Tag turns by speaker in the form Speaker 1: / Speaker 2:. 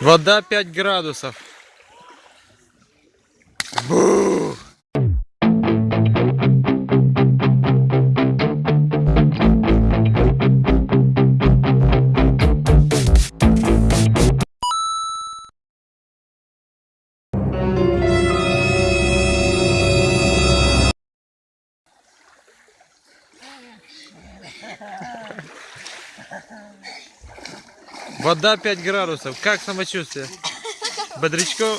Speaker 1: Вода 5 градусов. Бу! Вода 5 градусов. Как самочувствие? Бодрячко.